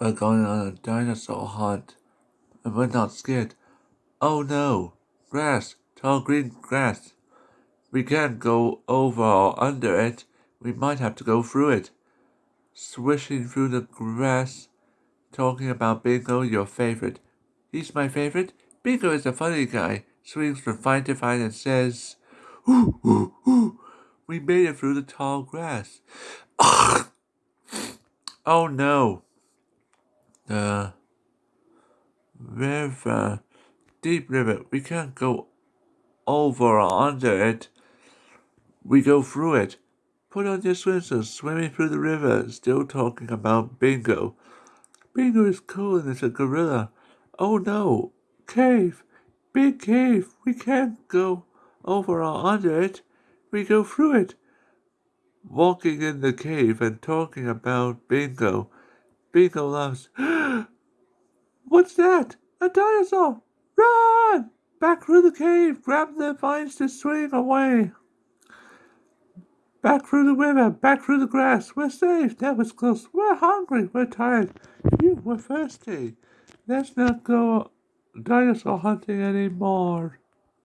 We're going on a dinosaur hunt. And we're not scared. Oh no! Grass! Tall green grass! We can't go over or under it. We might have to go through it. Swishing through the grass, talking about Bingo, your favorite. He's my favorite? Bingo is a funny guy. Swings from vine to vine and says, Ooh, ooh, ooh. We made it through the tall grass. oh no. The river, deep river. We can't go over or under it. We go through it. Put on your swimsuit, swimming through the river, still talking about Bingo. Bingo is cool and it's a gorilla. Oh no, cave, big cave. We can't go over or under it. We go through it. Walking in the cave and talking about Bingo. Bingo laughs. What's that? A dinosaur! Run! Back through the cave, grab the vines to swing away. Back through the river, back through the grass. We're safe. That was close. We're hungry. We're tired. Phew, we're thirsty. Let's not go dinosaur hunting anymore.